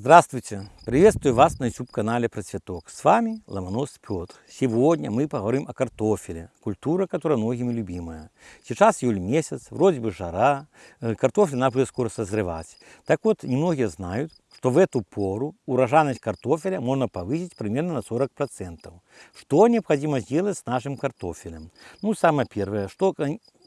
Здравствуйте! Приветствую вас на YouTube-канале Процветок. С вами Ломонос Петр. Сегодня мы поговорим о картофеле, культура, которая многими любимая. Сейчас июль месяц, вроде бы жара, э, картофель надо скоро созревать. Так вот, немногие знают, что в эту пору урожайность картофеля можно повысить примерно на 40%. Что необходимо сделать с нашим картофелем? Ну, самое первое, что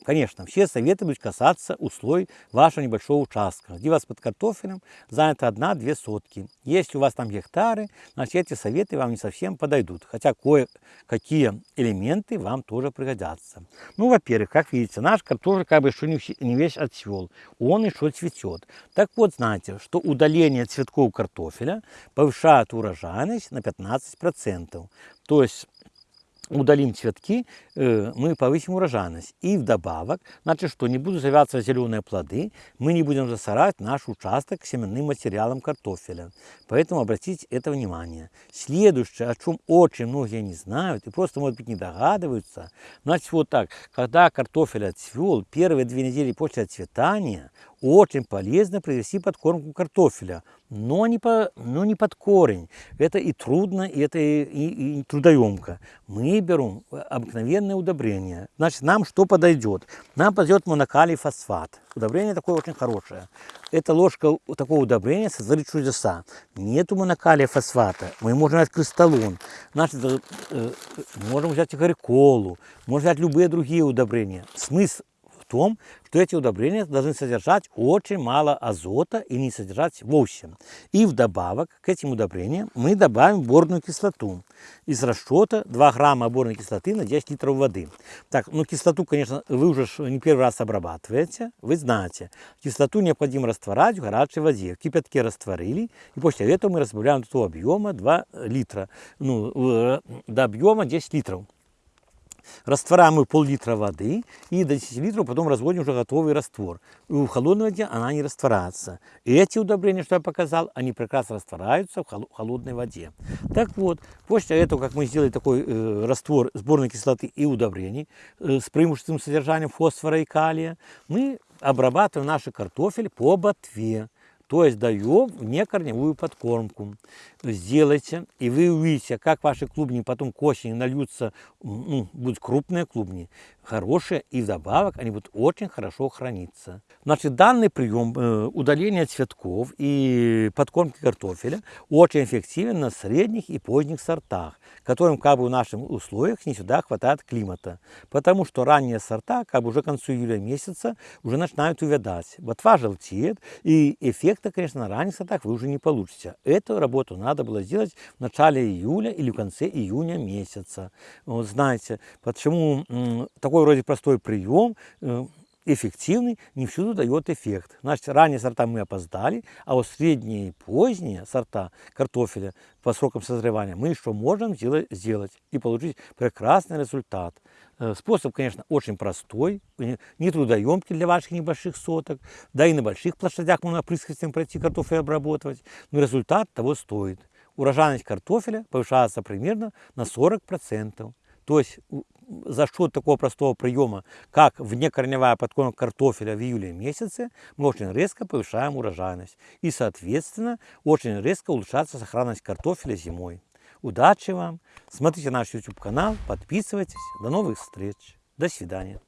Конечно, все советы будут касаться условий вашего небольшого участка, где у вас под картофелем занято одна-две сотки. Если у вас там гектары, значит эти советы вам не совсем подойдут, хотя кое-какие элементы вам тоже пригодятся. Ну, во-первых, как видите, наш картофель как бы еще не весь отцвел, он еще цветет. Так вот, знаете, что удаление цветков картофеля повышает урожайность на 15%. То есть удалим цветки, э, мы повысим урожайность. И вдобавок, значит, что не будут завязываться зеленые плоды, мы не будем засорать наш участок семенным материалом картофеля. Поэтому обратите это внимание. Следующее, о чем очень многие не знают и просто, может быть, не догадываются, значит, вот так, когда картофель отцвел, первые две недели после отцветания, очень полезно привести подкормку картофеля, но не, по, но не под корень. Это и трудно, и это и, и, и трудоемко. Мы берем обыкновенное удобрение. Значит, нам что подойдет? Нам подойдет монокалий фосфат. Удобрение такое очень хорошее. Эта ложка такого удобрения сотворит чудеса. Нету монокалия фосфата. Мы можем взять кристаллон. Значит, э, э, можем взять игорьколу. Можем взять любые другие удобрения. Смысл том, что эти удобрения должны содержать очень мало азота и не содержать вовсе. И вдобавок к этим удобрениям мы добавим борную кислоту. Из расчета 2 грамма борной кислоты на 10 литров воды. Так, ну кислоту, конечно, вы уже не первый раз обрабатываете, вы знаете. Кислоту необходимо растворять в горячей воде. В кипятке растворили, и после этого мы разбавляем до объема 2 литра, ну, э, до объема 10 литров. Растворяем мы пол-литра воды и до 10 литров потом разводим уже готовый раствор. И в холодной воде она не растворяется. И эти удобрения, что я показал, они прекрасно растворяются в холодной воде. Так вот, после этого, как мы сделали такой э, раствор сборной кислоты и удобрений э, с преимущественным содержанием фосфора и калия, мы обрабатываем наш картофель по ботве. То есть даем внекорневую подкормку. Сделайте, и вы увидите, как ваши клубни потом к осени нальются, ну, будут крупные клубни, хорошие, и вдобавок они будут очень хорошо храниться. Значит, данный прием э, удаления цветков и подкормки картофеля очень эффективен на средних и поздних сортах, которым как бы в наших условиях не всегда хватает климата. Потому что ранние сорта, как бы уже к концу июля месяца, уже начинают увядать. Ботва желтеет, и эффекта, конечно, на ранних сортах вы уже не получите. Эту работу надо было сделать в начале июля или в конце июня месяца. Вот знаете, почему такой вроде простой прием, э, эффективный, не всюду дает эффект. Значит, ранние сорта мы опоздали, а вот средние и поздние сорта картофеля по срокам созревания мы еще можем сделать и получить прекрасный результат. Э, способ, конечно, очень простой, не трудоемкий для ваших небольших соток, да и на больших площадях можно опрыскивателем пройти картофель обработать, но результат того стоит. Урожайность картофеля повышается примерно на 40%. То есть за счет такого простого приема, как внекорневая подкормка картофеля в июле месяце, мы очень резко повышаем урожайность. И, соответственно, очень резко улучшается сохранность картофеля зимой. Удачи вам! Смотрите наш YouTube канал, подписывайтесь. До новых встреч. До свидания.